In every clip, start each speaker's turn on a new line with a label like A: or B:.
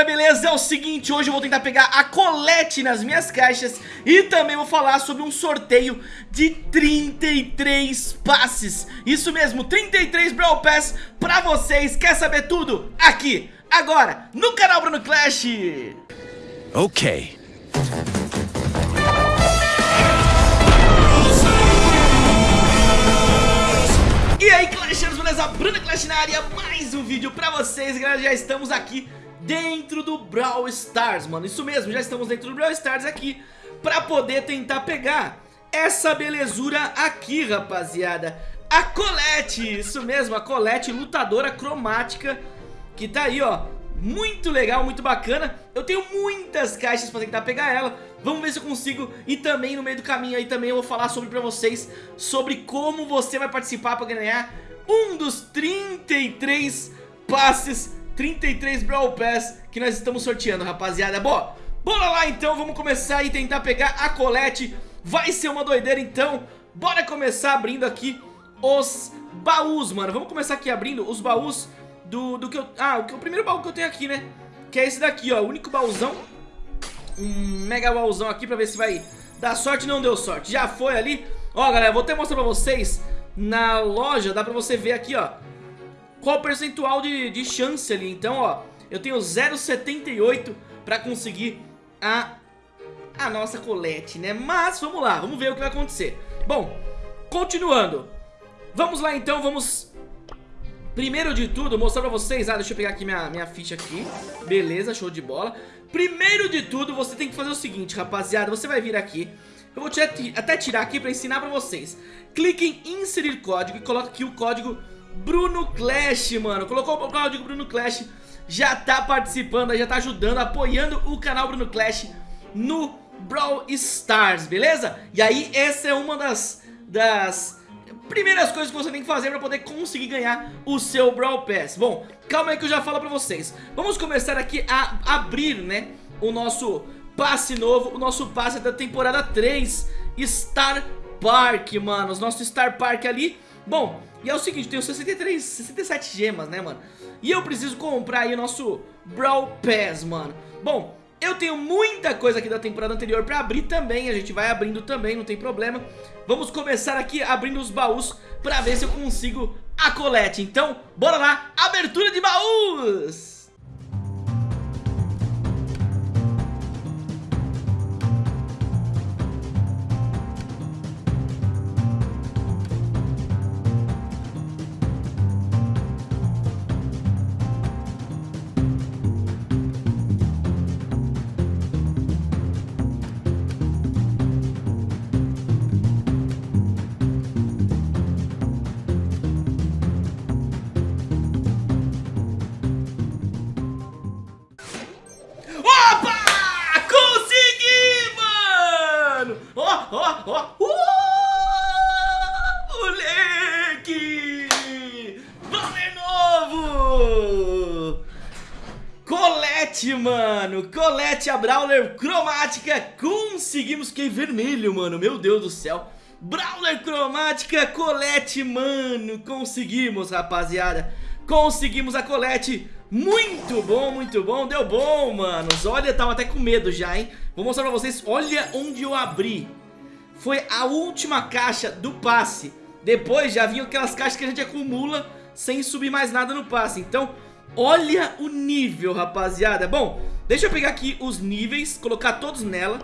A: rapaziada, beleza? É o seguinte, hoje eu vou tentar pegar a colete nas minhas caixas E também vou falar sobre um sorteio de 33 passes Isso mesmo, 33 Brawl Pass pra vocês Quer saber tudo? Aqui, agora, no canal Bruno Clash
B: Ok.
A: E aí, Clashers, beleza? Bruna Clash na área, mais um vídeo pra vocês, galera, já estamos aqui dentro do Brawl Stars, mano, isso mesmo, já estamos dentro do Brawl Stars aqui pra poder tentar pegar essa belezura aqui, rapaziada, a Colette, isso mesmo, a Colette lutadora cromática que tá aí, ó, muito legal, muito bacana. Eu tenho muitas caixas pra tentar pegar ela. Vamos ver se eu consigo E também no meio do caminho aí também. Eu vou falar sobre pra vocês Sobre como você vai participar pra ganhar Um dos 33 passes 33 Brawl Pass que nós estamos sorteando, rapaziada. Bom, bora lá então, vamos começar e tentar pegar a Colette Vai ser uma doideira então. Bora começar abrindo aqui os baús, mano. Vamos começar aqui abrindo os baús do, do que eu... Ah, o, que, o primeiro baú que eu tenho aqui, né? Que é esse daqui, ó, o único baúzão. Um mega baúzão aqui pra ver se vai dar sorte. Não deu sorte, já foi ali. Ó, galera, vou até mostrar pra vocês Na loja, dá pra você ver aqui, ó Qual o percentual de, de chance ali? Então, ó, eu tenho 0,78 pra conseguir a, a nossa colete, né? Mas, vamos lá, vamos ver o que vai acontecer. Bom, continuando. Vamos lá então, vamos Primeiro de tudo, mostrar pra vocês Ah, deixa eu pegar aqui minha, minha ficha aqui. Beleza, show de bola. Primeiro de tudo, você tem que fazer o seguinte, rapaziada Você vai vir aqui. Eu vou até tirar aqui pra ensinar pra vocês. Clique em inserir código e coloca aqui o código Bruno Clash, mano Colocou o código Bruno Clash Já tá participando, já tá ajudando Apoiando o canal Bruno Clash No Brawl Stars, beleza? E aí, essa é uma das... Das primeiras coisas que você tem que fazer para poder conseguir ganhar o seu Brawl Pass. Bom, calma aí que eu já falo para vocês. Vamos começar aqui a abrir, né, o nosso passe novo, o nosso passe da temporada 3, Star Park, mano, o nosso Star Park ali. Bom, e é o seguinte, tenho 63, 67 gemas, né, mano? E eu preciso comprar aí o nosso Brawl Pass, mano. Bom, eu tenho muita coisa aqui da temporada anterior pra abrir também, a gente vai abrindo também, não tem problema. Vamos começar aqui abrindo os baús pra ver se eu consigo a colete. Então, bora lá, abertura de baús! Colette, mano. Colette, a Brawler cromática. Conseguimos que vermelho, mano. Meu Deus do céu. Brawler cromática, Colette, mano. Conseguimos, rapaziada. Conseguimos a Colette Muito bom, muito bom. Deu bom, manos. Olha, tava até com medo já, hein? Vou mostrar pra vocês. Olha onde eu abri Foi a última caixa do passe. Depois já vinham aquelas caixas que a gente acumula Sem subir mais nada no passe. Então Olha o nível, rapaziada. Bom, deixa eu pegar aqui os níveis Colocar todos nela.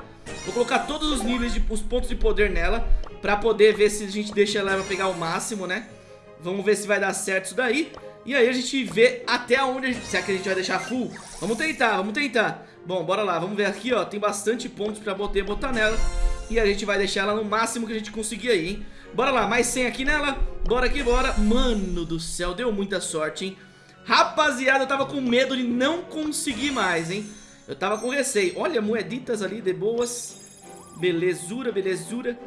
A: Vou colocar todos os níveis, de, os pontos de poder nela Pra poder ver se a gente deixa ela pegar o máximo, né? Vamos ver se vai dar certo isso daí. E aí a gente vê até onde a gente, Será que a gente vai deixar full? Vamos tentar, vamos tentar. Bom, bora lá, vamos ver aqui, ó. Tem bastante pontos pra poder botar nela E a gente vai deixar ela no máximo que a gente conseguir aí, hein Bora lá, mais 100 aqui nela Bora aqui, bora Mano do céu, deu muita sorte, hein Rapaziada, eu tava com medo de não conseguir mais, hein? Eu tava com receio. Olha, moeditas ali de boas. Belezura, belezura.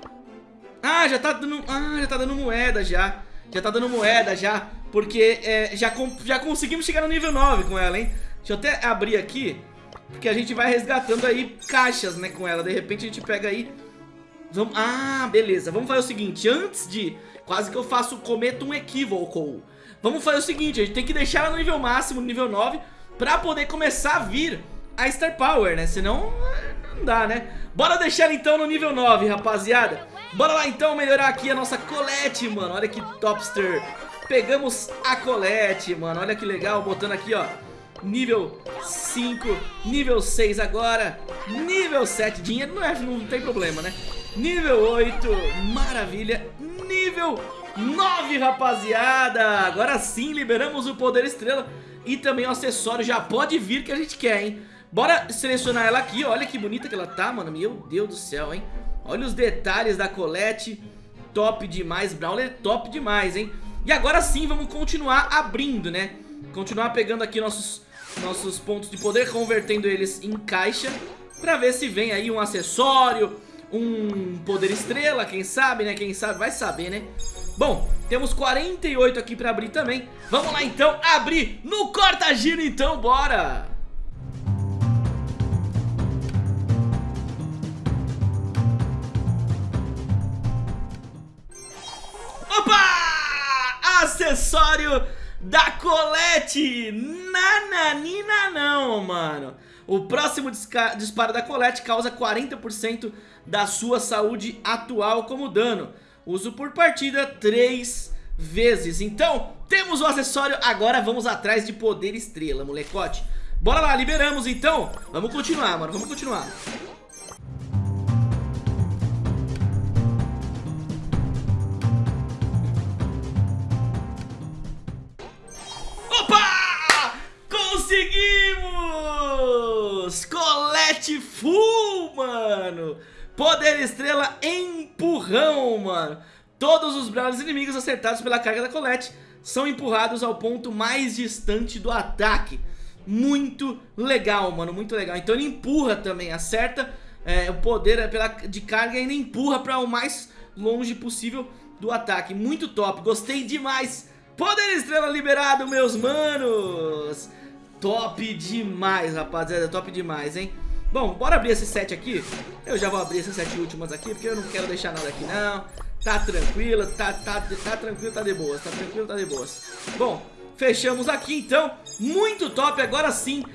A: Ah, já tá dando... Ah, já tá dando moeda já. Já tá dando moeda já. Porque é, já, já conseguimos chegar no nível 9 com ela, hein? Deixa eu até abrir aqui. Porque a gente vai resgatando aí caixas, né, com ela. De repente a gente pega aí... Vamos... Ah, beleza. Vamos fazer o seguinte. Antes de... Quase que eu faço... Cometo um equívoco. Vamos fazer o seguinte, a gente tem que deixar ela no nível máximo, no nível 9 pra poder começar a vir a Star Power, né? Senão não dá, né? Bora deixar então no nível 9, rapaziada. Bora lá então melhorar aqui a nossa Colette, mano. Olha que topster. Pegamos a Colette, mano. Olha que legal, botando aqui, ó. Nível 5, nível 6 agora, nível 7, dinheiro não, é, não tem problema, né? Nível 8, maravilha, nível 9, rapaziada. Agora sim, liberamos o poder estrela e também o acessório já pode vir que a gente quer, hein? Bora selecionar ela aqui, olha que bonita que ela tá, mano. Meu Deus do céu, hein? Olha os detalhes da Colette, top demais. Brawler top demais, hein? E agora sim, vamos continuar abrindo, né? Continuar pegando aqui nossos, nossos pontos de poder, convertendo eles em caixa Pra ver se vem aí um acessório, um poder estrela, quem sabe, né? Quem sabe vai saber, né? Bom, temos 48 aqui pra abrir também Vamos lá então abrir no corta-giro então, bora! Opa! Acessório da Colette Nananina não, mano O próximo disparo da Colette causa 40% da sua saúde atual como dano. Uso por partida 3 vezes. Então, temos o acessório, agora vamos atrás de poder estrela, molecote. Bora lá, liberamos então. Vamos continuar, mano, vamos continuar Colete full, mano! Poder estrela empurrão, mano. Todos os brawlers inimigos acertados pela carga da Colette são empurrados ao ponto mais distante do ataque. Muito legal, mano, muito legal. Então ele empurra também, acerta é, o poder pela, de carga e ainda empurra para o mais longe possível do ataque. Muito top, gostei demais. Poder estrela liberado, meus manos. Top demais, rapaziada, top demais, hein? Bom, bora abrir esse set aqui. Eu já vou abrir essas sete últimas aqui Porque eu não quero deixar nada aqui não. Tá tranquilo, tá, tá, tá tranquilo, tá de boas Tá tranquilo, tá de boas. Bom, fechamos aqui então. Muito top, agora sim.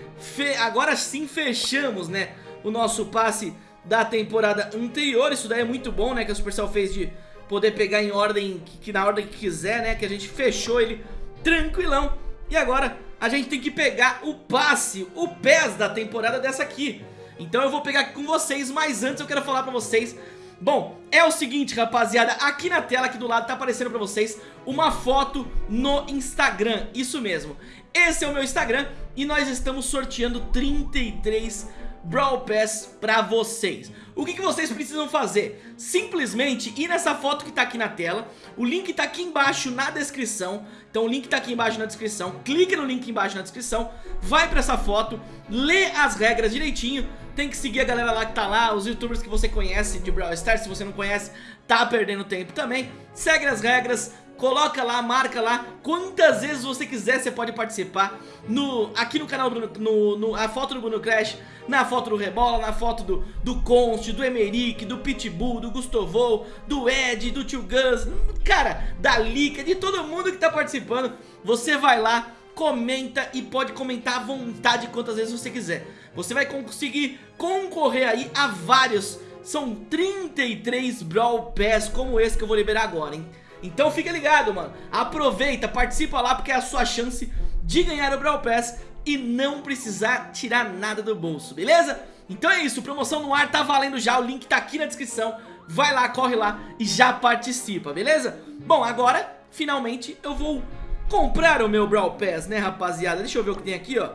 A: Agora sim fechamos, né O nosso passe da temporada anterior. Isso daí é muito bom, né Que a Supercell fez de poder pegar em ordem que, na ordem que quiser, né Que a gente fechou ele tranquilão. E agora a gente tem que pegar o passe O PES da temporada dessa aqui então eu vou pegar aqui com vocês, mas antes eu quero falar pra vocês. Bom, é o seguinte rapaziada, aqui na tela aqui do lado tá aparecendo pra vocês uma foto no Instagram, isso mesmo. Esse é o meu Instagram e nós estamos sorteando 33 Brawl Pass pra vocês. O que, que vocês precisam fazer? Simplesmente ir nessa foto que tá aqui na tela. O link tá aqui embaixo na descrição. Então o link tá aqui embaixo na descrição. Clique no link embaixo na descrição. Vai pra essa foto, lê as regras direitinho. Tem que seguir a galera lá que tá lá, os youtubers que você conhece de Brawl Stars, se você não conhece, tá perdendo tempo também. Segue as regras, coloca lá, marca lá, quantas vezes você quiser você pode participar no, aqui no canal, do, no, no, a foto do Bruno Crash, na foto do Rebola, na foto do, do Const, do Emerick, do Pitbull, do Gustovo, do Ed, do Tio Gus, cara, da Lika, de todo mundo que tá participando, você vai lá, comenta e pode comentar à vontade quantas vezes você quiser. Você vai conseguir concorrer aí a vários, são 33 Brawl Pass como esse que eu vou liberar agora, hein? Então fica ligado, mano, aproveita, participa lá porque é a sua chance de ganhar o Brawl Pass e não precisar tirar nada do bolso, beleza? Então é isso, promoção no ar tá valendo já, o link tá aqui na descrição, vai lá, corre lá e já participa, beleza? Bom, agora, finalmente, eu vou comprar o meu Brawl Pass, né, rapaziada? Deixa eu ver o que tem aqui, ó.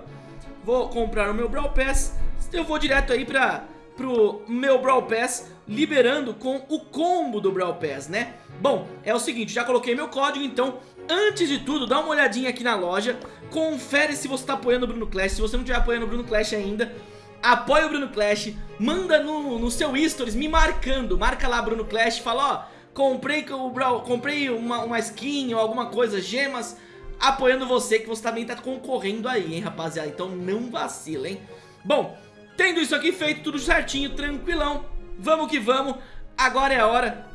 A: Vou comprar o meu Brawl Pass. Eu vou direto aí pra, pro meu Brawl Pass, liberando com o combo do Brawl Pass, né? Bom, é o seguinte, já coloquei meu código, então antes de tudo, dá uma olhadinha aqui na loja, confere se você tá apoiando o Bruno Clash, se você não estiver apoiando o Bruno Clash ainda, apoia o Bruno Clash, manda no, no seu stories me marcando, marca lá Bruno Clash, fala ó, comprei, comprei uma, uma skin ou alguma coisa, gemas, apoiando você, que você também tá concorrendo aí, hein, rapaziada. Então não vacila, hein. Bom, tendo isso aqui feito, tudo certinho, tranquilão, vamos que vamos. Agora é a hora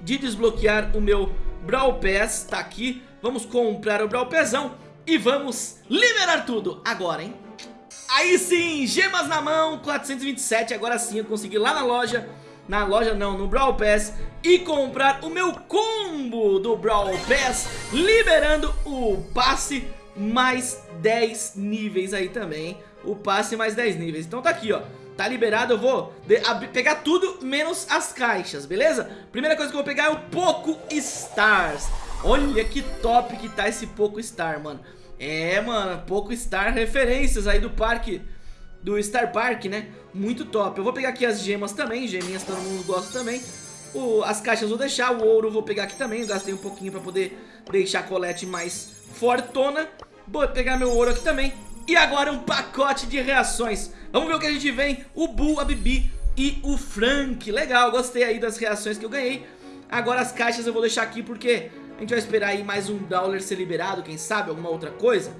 A: de desbloquear o meu Brawl Pass, tá aqui. Vamos comprar o Brawl Passão. E vamos liberar tudo agora, hein? Aí sim, gemas na mão, 427, agora sim eu consegui lá na loja na loja não, no Brawl Pass e comprar o meu combo do Brawl Pass, liberando o passe mais 10 níveis aí também, o passe mais 10 níveis. Então tá aqui, ó, tá liberado, eu vou pegar tudo menos as caixas, beleza? Primeira coisa que eu vou pegar é o Poco Stars. Olha que top que tá esse Poco Star, mano. É, mano, Poco Star referências aí do parque do Star Park, né? Muito top. Eu vou pegar aqui as gemas também, geminhas todo mundo gosta também. O, as caixas vou deixar, o ouro vou pegar aqui também. Eu gastei um pouquinho pra poder deixar a colete mais fortona. Vou pegar meu ouro aqui também. E agora um pacote de reações. Vamos ver o que a gente vem. O Bull, a Bibi e o Frank. Legal, gostei aí das reações que eu ganhei. Agora as caixas eu vou deixar aqui porque a gente vai esperar aí mais um Dowler ser liberado, quem sabe, alguma outra coisa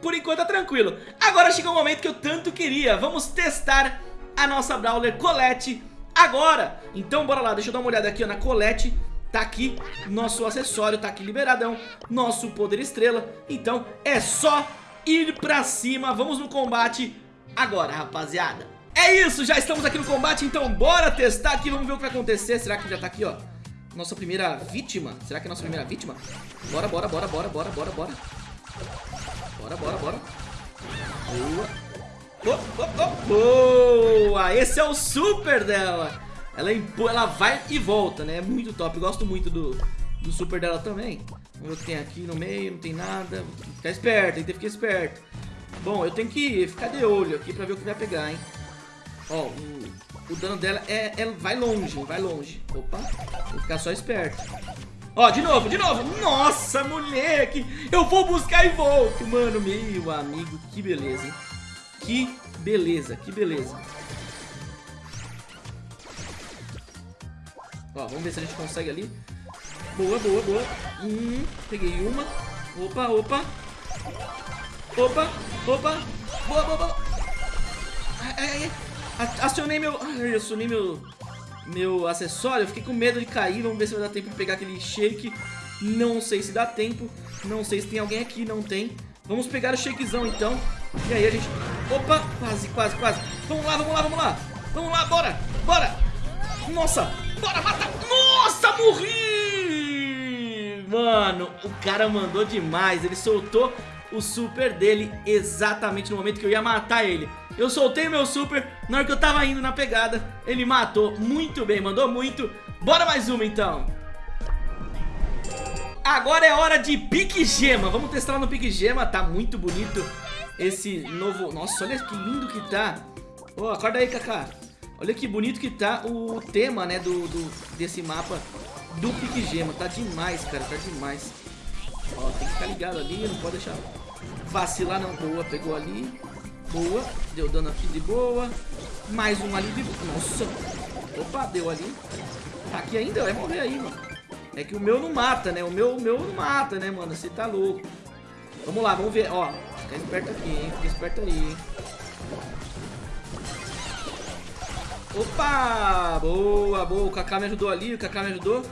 A: por enquanto tá tranquilo. Agora chegou o momento que eu tanto queria. Vamos testar a nossa Brawler Colette agora. Então bora lá, deixa eu dar uma olhada aqui ó, na Colette. Tá aqui nosso acessório, tá aqui liberadão, nosso poder estrela. Então é só ir pra cima, vamos no combate agora, rapaziada. É isso, já estamos aqui no combate, então bora testar aqui, vamos ver o que vai acontecer. Será que já tá aqui, ó, nossa primeira vítima? Será que é nossa primeira vítima? Bora, bora, bora, bora, bora, bora, bora. Bora, bora, bora. Boa. Oh, oh, oh. Boa! Esse é o super dela. Ela, ela vai e volta, né? É muito top. Gosto muito do, do super dela também. O que tem aqui no meio. Não tem nada. Ficar esperto, tem que ficar esperto. Bom, eu tenho que ficar de olho aqui pra ver o que vai pegar, hein? Ó, o, o dano dela é, é, vai longe, vai longe. Opa, vou ficar só esperto. Ó, de novo, de novo. Nossa, moleque. Eu vou buscar e volto. Mano, meu amigo, que beleza, hein? Que beleza, que beleza. Ó, vamos ver se a gente consegue ali. Boa, boa, boa. Hum, peguei uma. Opa, opa. Opa, opa. Boa, boa, boa. Ai, ai, ai. Acionei meu... Ai, acionei meu meu acessório, eu fiquei com medo de cair, vamos ver se vai dar tempo de pegar aquele shake. Não sei se dá tempo, não sei se tem alguém aqui, não tem. Vamos pegar o shakezão então. E aí a gente... Opa, quase, quase, quase. Vamos lá, vamos lá, vamos lá. Vamos lá, bora, bora. Nossa, bora, mata. Nossa, morri! Mano, o cara mandou demais. Ele soltou o super dele exatamente no momento que eu ia matar ele. Eu soltei meu super, na hora que eu tava indo na pegada, ele matou muito bem, mandou muito. Bora mais uma então. Agora é hora de pique gema, vamos testar no pique gema, tá muito bonito esse novo... Nossa, olha que lindo que tá. Oh, acorda aí, Kaká. Olha que bonito que tá o tema, né, do, do desse mapa do pique gema. Tá demais, cara, tá demais. Ó, tem que ficar ligado ali, não pode deixar vacilar não. Boa, pegou ali. Boa, deu dano aqui de boa. Mais um ali de. Nossa. Opa, deu ali. Tá aqui ainda, vai morrer aí, mano. É que o meu não mata, né? O meu, o meu não mata, né, mano? Você tá louco. Vamos lá, vamos ver. Ó, fica esperto aqui, hein? Fica esperto aí, hein? Opa! Boa, boa. O Kaká me ajudou ali, o Kaká me ajudou.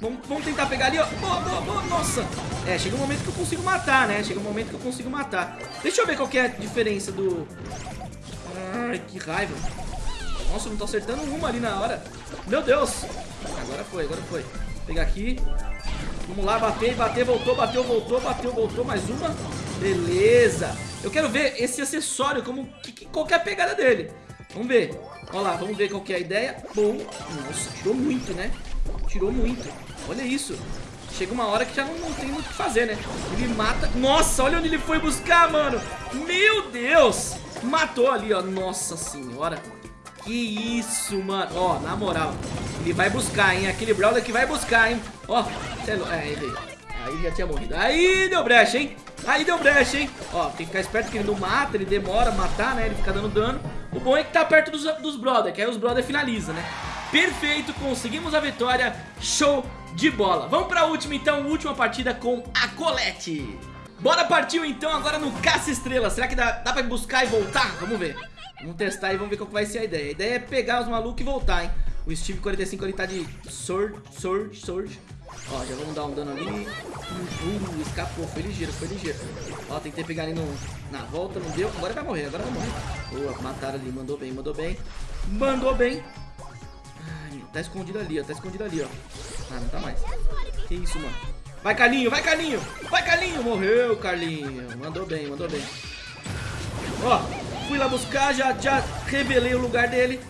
A: Vamos, vamos tentar pegar ali, ó. Boa, boa, boa. Nossa. É, chega um momento que eu consigo matar, né? Chega um momento que eu consigo matar. Deixa eu ver qual que é a diferença do... Ai, que raiva. Nossa, não tô acertando uma ali na hora. Meu Deus. Agora foi, agora foi. Vou pegar aqui. Vamos lá, bater, bater, voltou, bateu, voltou, bateu, voltou. Mais uma. Beleza. Eu quero ver esse acessório, como, que, qual que é a pegada dele. Vamos ver. Olha lá, vamos ver qual que é a ideia. Bom. Nossa, tirou muito, né? Tirou muito. Olha isso. Chega uma hora que já não, não tem muito o que fazer, né? Ele mata... Nossa, olha onde ele foi buscar, mano. Meu Deus. Matou ali, ó. Nossa senhora. Que isso, mano. Ó, na moral. Ele vai buscar, hein? Aquele Brawler que vai buscar, hein? Ó. É, é, ele... Aí já tinha morrido. Aí deu brecha, hein? Aí deu brecha, hein? Ó, tem que ficar esperto que ele não mata, ele demora a matar, né? Ele fica dando dano. O bom é que tá perto dos, dos brother, que aí os brother finaliza, né? Perfeito, conseguimos a vitória, show de bola. Vamos pra última então, última partida com a Colette. Bora partiu então agora no Caça Estrela. Será que dá, dá pra buscar e voltar? Vamos ver. Vamos testar e vamos ver qual vai ser a ideia. A ideia é pegar os malucos e voltar, hein. O Steve 45 ele tá de Sword, Sword, Sword. Ó, já vamos dar um dano ali. Uh, escapou, foi ligeiro, foi ligeiro. Ó, tentei pegar ali no, na volta, não deu. Agora vai morrer, agora vai morrer. Boa, mataram ali, mandou bem, mandou bem. Mandou bem. Tá escondido ali, ó, tá escondido ali, ó. Ah, não tá mais. Que isso, mano. Vai, Carlinho, vai, Carlinho. Vai, Carlinho. Morreu, Carlinho. Mandou bem, mandou bem. Ó, fui lá buscar, já, já revelei o lugar dele.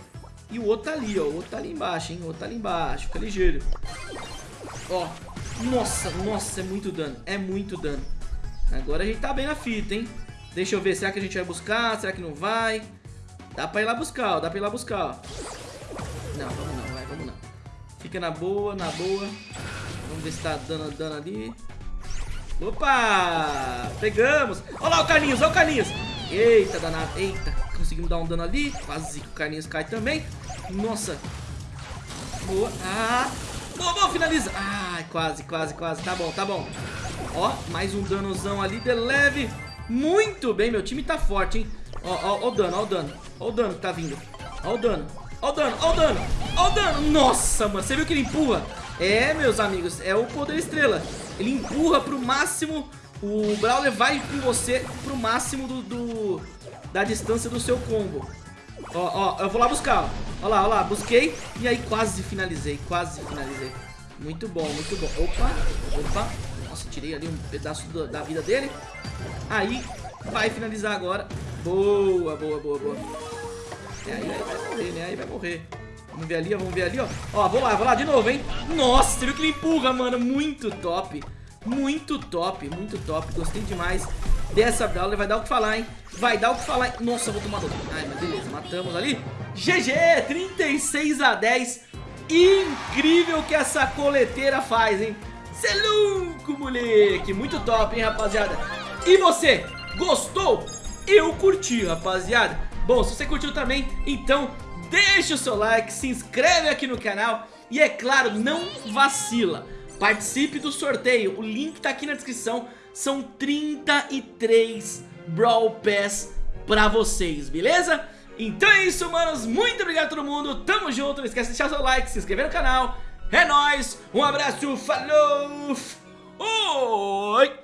A: E o outro tá ali, ó. O outro tá ali embaixo, hein. O outro tá ali embaixo. Fica ligeiro. Ó. Nossa, nossa, é muito dano. É muito dano. Agora a gente tá bem na fita, hein. Deixa eu ver. Será que a gente vai buscar? Será que não vai? Dá pra ir lá buscar, ó. Dá pra ir lá buscar, ó. Não, vamos não, vamos. Fica na boa, na boa. Vamos ver se tá dando dano ali. Opa! Pegamos! Olha lá o Carlinhos, olha o Carlinhos! Eita, danado, eita! Conseguimos dar um dano ali. Quase que o Carlinhos cai também. Nossa! Boa! Ah! Boa, boa, finaliza! Ai, quase, quase, quase. Tá bom, tá bom. Ó, mais um danozão ali de leve. Muito bem, meu time tá forte, hein? Ó, ó, ó o dano, ó o dano. Ó o dano que tá vindo. Ó o dano. Ó o dano, ó o dano. Ó o dano. Nossa, mano. Você viu que ele empurra? É, meus amigos, é o poder estrela. Ele empurra pro máximo. O Brawler vai com você pro máximo do, do da distância do seu combo. Ó, ó, eu vou lá buscar, ó. Ó lá, ó lá, busquei e aí quase finalizei, quase finalizei. Muito bom, muito bom. Opa, opa. Nossa, tirei ali um pedaço do, da vida dele. Aí, vai finalizar agora. Boa, boa, boa, boa. É, aí, aí vai morrer, né? Aí vai morrer. Vamos ver ali, ó, vamos ver ali, ó. Ó, vou lá, vou lá de novo, hein? Nossa, você viu que ele empurra, mano? Muito top. Muito top, muito top. Gostei demais dessa Brawler. Vai dar o que falar, hein? Vai dar o que falar. Nossa, eu vou tomar dano. Ai, mas beleza, matamos ali. GG, 36 a 10. Incrível que essa coleteira faz, hein? Cê é louco, moleque. Muito top, hein, rapaziada? E você, gostou? Eu curti, rapaziada. Bom, se você curtiu também, então deixa o seu like, se inscreve aqui no canal e, é claro, não vacila. Participe do sorteio, o link tá aqui na descrição. São 33 Brawl Pass pra vocês, beleza? Então é isso, manos. Muito obrigado a todo mundo. Tamo junto. Não esquece de deixar seu like, se inscrever no canal. É nóis. Um abraço. Falou. Oi.